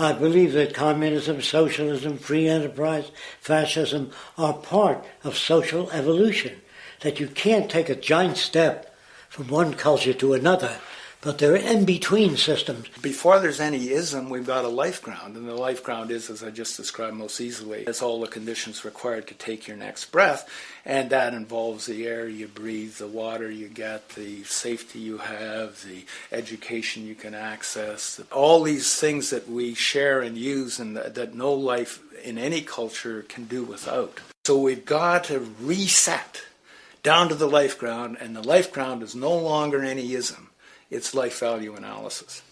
I believe that communism, socialism, free enterprise, fascism are part of social evolution. That you can't take a giant step from one culture to another but they're in between systems. Before there's any ism, we've got a life ground, and the life ground is, as I just described most easily, it's all the conditions required to take your next breath, and that involves the air you breathe, the water you get, the safety you have, the education you can access, all these things that we share and use and that, that no life in any culture can do without. So we've got to reset down to the life ground, and the life ground is no longer any ism it's life value analysis.